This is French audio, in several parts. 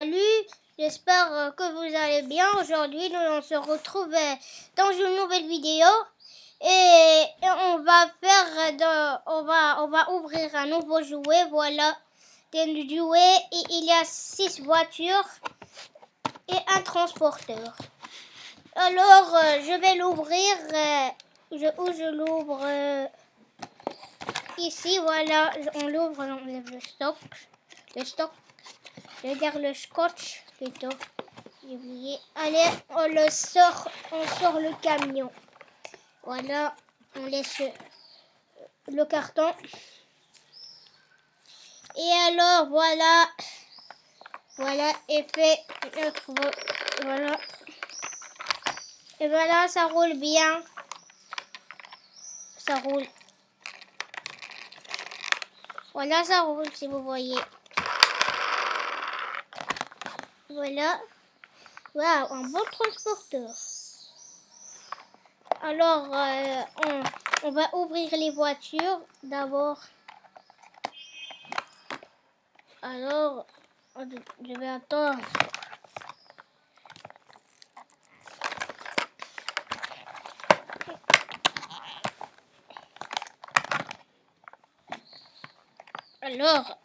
Salut, j'espère euh, que vous allez bien. Aujourd'hui, nous on se retrouve euh, dans une nouvelle vidéo et on va faire de, on va on va ouvrir un nouveau jouet. Voilà, et il y a six voitures et un transporteur. Alors, euh, je vais l'ouvrir. je, où je l'ouvre Ici, voilà, on l'ouvre, enlève le stock. Le stock. Je dire le scotch plutôt. J'ai oublié. Allez, on le sort, on sort le camion. Voilà, on laisse le carton. Et alors, voilà. Voilà, et fait Voilà. Et voilà, ça roule bien. Ça roule. Voilà, ça roule si vous voyez. Voilà. Waouh, un bon transporteur. Alors, euh, on, on, va ouvrir les voitures d'abord. Alors, je vais attendre. Alors,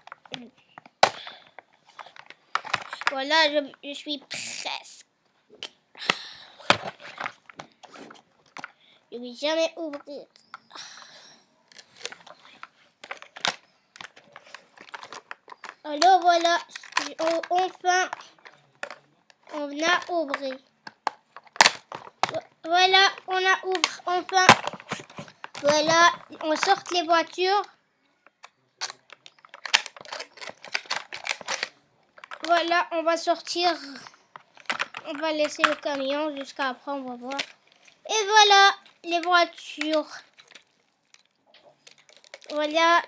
voilà, je, suis presque. Je vais jamais ouvrir. Alors voilà, enfin, on a ouvert. Voilà, on a ouvert, enfin. Voilà, on sort les voitures. Voilà, on va sortir. On va laisser le camion jusqu'à après, on va voir. Et voilà les voitures. Voilà.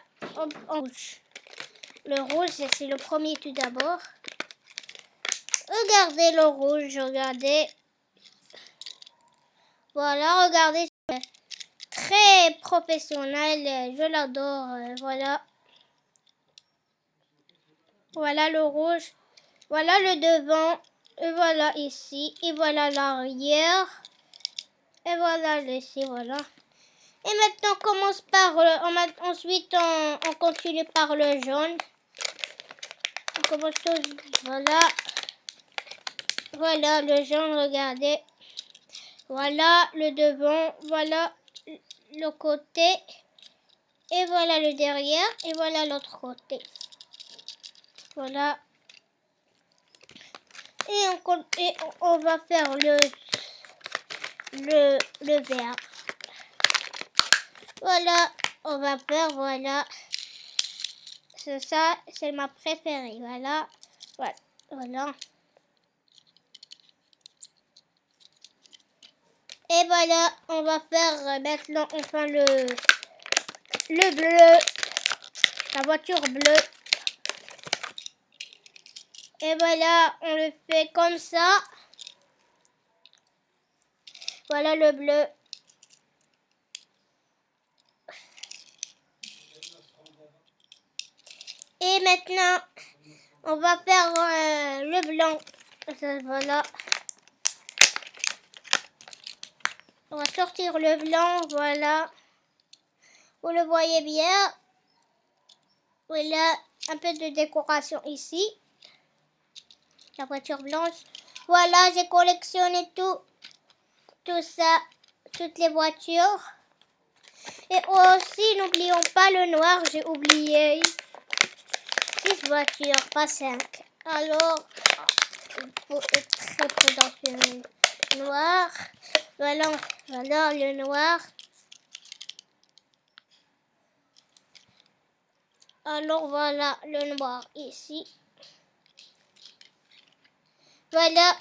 Le rouge, c'est le premier tout d'abord. Regardez le rouge, regardez. Voilà, regardez. Très professionnel, je l'adore. Voilà. Voilà le rouge. Voilà le devant. Et voilà ici. Et voilà l'arrière. Et voilà ici, voilà. Et maintenant, on commence par... le. ensuite, on, continue par le jaune. On commence tout... Voilà. Voilà le jaune, regardez. Voilà le devant. Voilà le côté. Et voilà le derrière. Et voilà l'autre côté. Voilà et on, va faire le, le, le vert. Voilà, on va faire, voilà. C'est ça, c'est ma préférée, voilà. Voilà, voilà. Et voilà, on va faire maintenant enfin le, le bleu, la voiture bleue. Et voilà, on le fait comme ça. Voilà le bleu. Et maintenant, on va faire euh, le blanc. Voilà. On va sortir le blanc, voilà. Vous le voyez bien. Voilà, un peu de décoration ici la voiture blanche. Voilà, j'ai collectionné tout, tout ça, toutes les voitures. Et aussi, n'oublions pas le noir, j'ai oublié. Six voitures, pas cinq. Alors, il faut être très prudent noir. Voilà, voilà le noir. Alors voilà le noir ici. Voilà,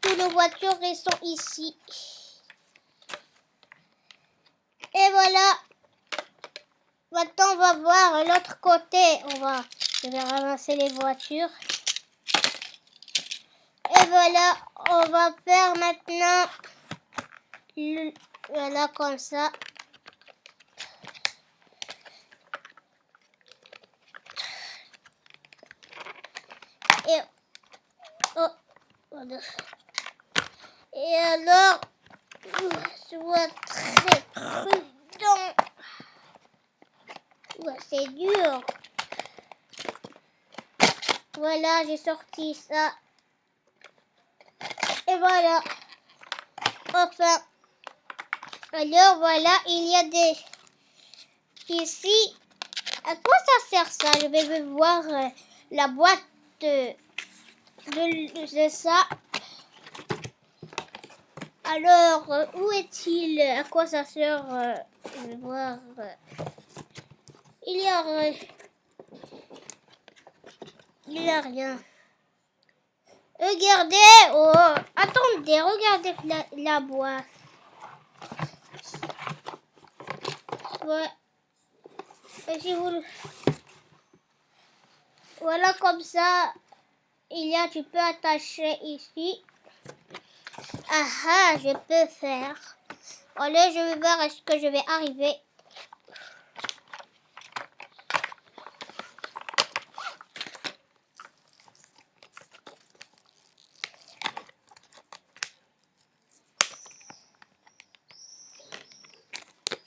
toutes nos voitures sont ici. Et voilà. Maintenant, on va voir l'autre côté. On va, je vais ramasser les voitures. Et voilà, on va faire maintenant, voilà comme ça. Et Oh, voilà. Et alors, sois très prudent. C'est dur. Voilà, j'ai sorti ça. Et voilà. Enfin. Alors voilà, il y a des... Ici, à quoi ça sert ça? Je vais voir euh, la boîte de, de, ça. Alors, euh, où est-il? À quoi ça sert euh, Je vais voir. il y a... il n'y a rien. Regardez, oh, attendez, regardez la, la boîte. Ouais. Voilà comme ça, il y a, tu peux attacher ici. Ah ah, je peux faire. Allez, je vais voir est-ce que je vais arriver.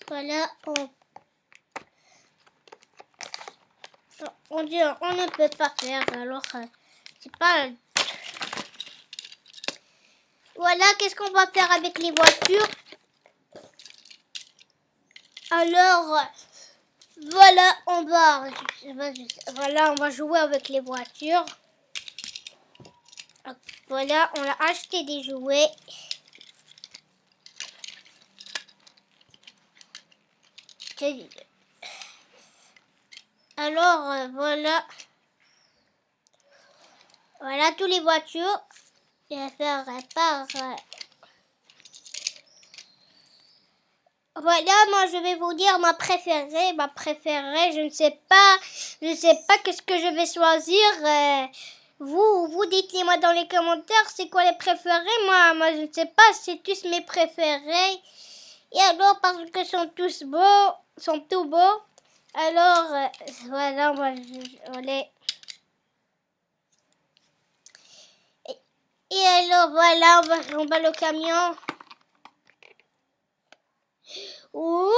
Voilà, on on dit on ne peut pas faire alors euh, c'est pas voilà qu'est-ce qu'on va faire avec les voitures? Alors voilà on va voilà on va jouer avec les voitures. Voilà on a acheté des jouets. Alors, euh, voilà. Voilà toutes les voitures. Je vais faire par... Euh, voilà, moi je vais vous dire ma préférée. Ma préférée, je ne sais pas. Je ne sais pas qu'est-ce que je vais choisir. Euh, vous, vous dites-moi dans les commentaires c'est quoi les préférés? Moi, moi je ne sais pas, c'est tous mes préférés. Et alors, parce que sont tous beaux, sont tout beaux. Alors, euh, voilà, moi, je. Et, voilà, on va, va le camion. Ouh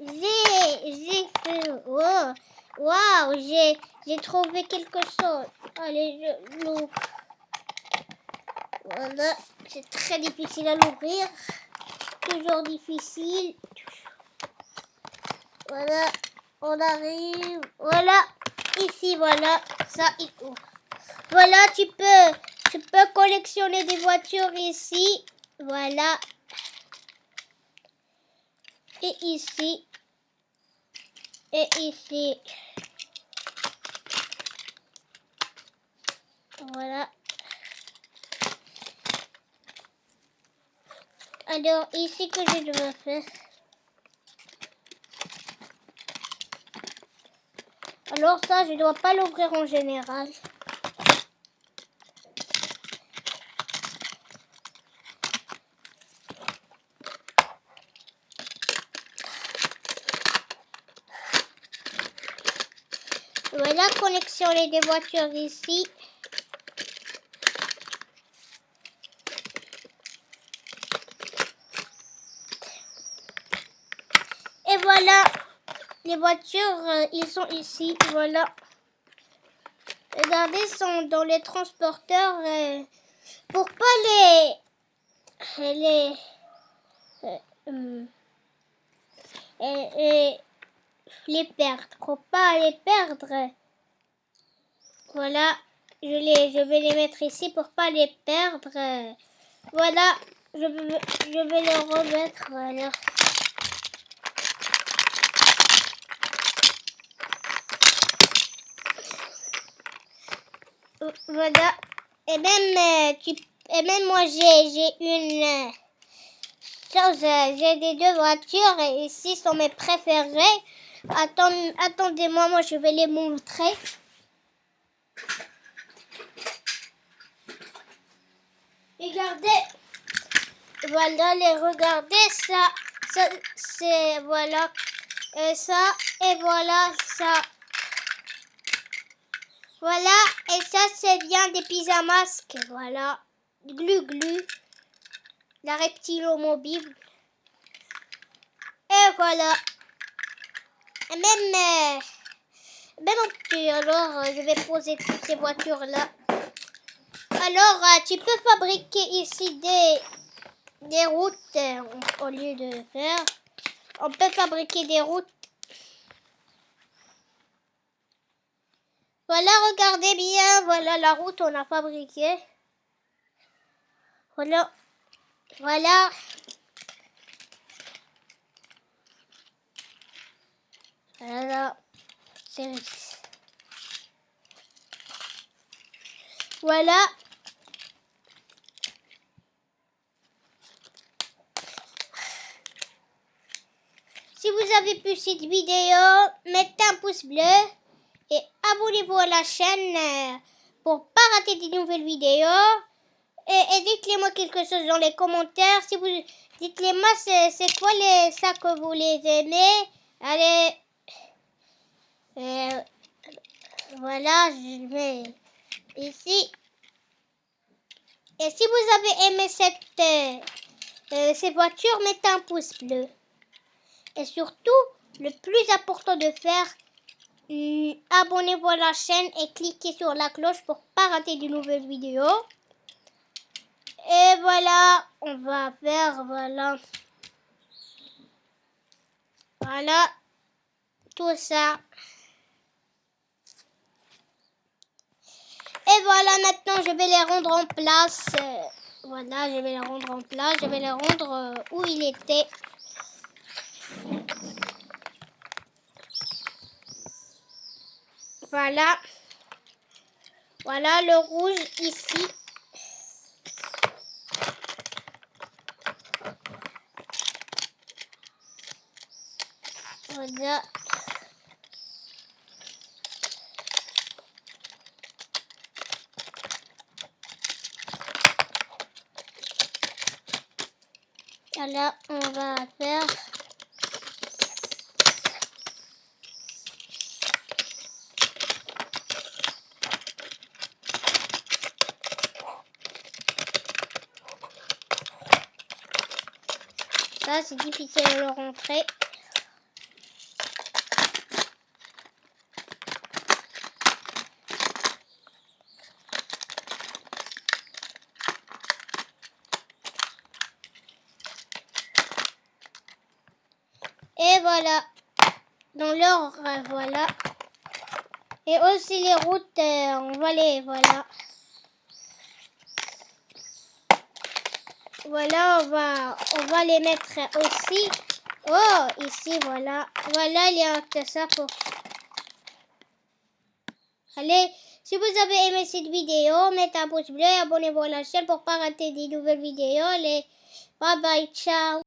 J'ai, j'ai fait... Oh, Waouh, j'ai, j'ai trouvé quelque chose. Allez, je l'ouvre. Voilà, c'est très difficile à l'ouvrir. Toujours difficile. Voilà, on arrive. Voilà, ici, voilà, ça il ouvre. Voilà, tu peux, tu peux collectionner des voitures ici. Voilà. Et ici. Et ici. Voilà. Alors, ici que je dois faire. Alors ça, je ne dois pas l'ouvrir en général. Connexion les des voitures ici. Et voilà les voitures, euh, ils sont ici, voilà. Regardez, sont dans les transporteurs euh, pour pas les les euh, les perdre, pour pas les perdre. Voilà, je vais les mettre ici pour pas les perdre. Voilà, je, vais les remettre. Voilà. Voilà. Et même, euh, tu, et même moi, j'ai une euh, chose. Euh, j'ai des deux voitures et ici sont mes préférées. Attendez-moi, moi, je vais les montrer. Regardez. Voilà, les regardez, ça, ça c'est, voilà, et ça, et voilà, ça. Voilà, et ça, c'est bien des pyjamas. Voilà, glu glu, la reptilo mobile. Et voilà. Et même, euh, même alors, euh, je vais poser toutes ces voitures-là. Alors, euh, tu peux fabriquer ici des, routes euh, au lieu de faire. On peut fabriquer des routes. Voilà, regardez bien. Voilà la route on a fabriquée. Voilà. Voilà. Voilà. Voilà. Si vous avez pu cette vidéo, mettez un pouce bleu et abonnez-vous à la chaîne euh, pour pas rater de nouvelles vidéos. Et, dites-les moi quelque chose dans les commentaires. Si vous dites-les moi c'est quoi les ça que vous les aimez? Allez. Euh, voilà, je mets ici. Et si vous avez aimé cette, euh, ces voitures, mettez un pouce bleu. Et surtout, le plus important de faire, hmm, abonnez-vous à la chaîne et cliquez sur la cloche pour pas rater de nouvelles vidéos. Et voilà, on va faire, voilà. Voilà, tout ça. Et voilà, maintenant je vais les rendre en place. Voilà, je vais les rendre en place. Je vais les rendre euh, où il était. Voilà. Voilà le rouge ici. Voilà. Voilà, on va faire Ça, c'est difficile de le rentrer. Et voilà. Dans l'ordre, voilà. Et aussi les routes, euh, on va les, voilà. Voilà, on va, on va les mettre aussi. Oh, ici, voilà. Voilà, il y a ça pour... Allez, si vous avez aimé cette vidéo, mettez un pouce bleu et abonnez-vous à la chaîne pour ne pas rater des nouvelles vidéos. Allez, bye bye, ciao.